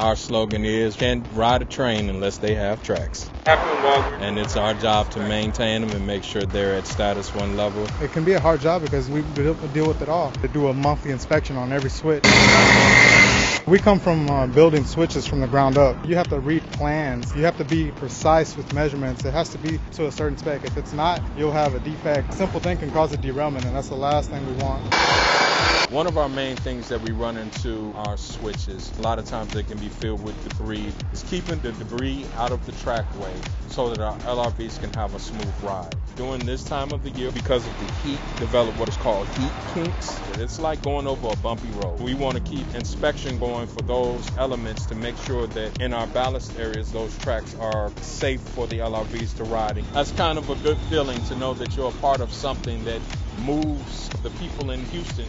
our slogan is can't ride a train unless they have tracks. And it's our job to maintain them and make sure they're at status one level. It can be a hard job because we deal with it all. To do a monthly inspection on every switch. We come from uh, building switches from the ground up. You have to read plans. You have to be precise with measurements. It has to be to a certain spec. If it's not, you'll have a defect. Simple thing can cause a derailment, and that's the last thing we want. One of our main things that we run into are switches. A lot of times they can be filled with debris. It's keeping the debris out of the trackway so that our LRVs can have a smooth ride. During this time of the year, because of the heat, develop what is called heat kinks. It's like going over a bumpy road. We want to keep inspection going for those elements to make sure that in our ballast areas, those tracks are safe for the LRVs to ride. In. That's kind of a good feeling to know that you're a part of something that moves the people in Houston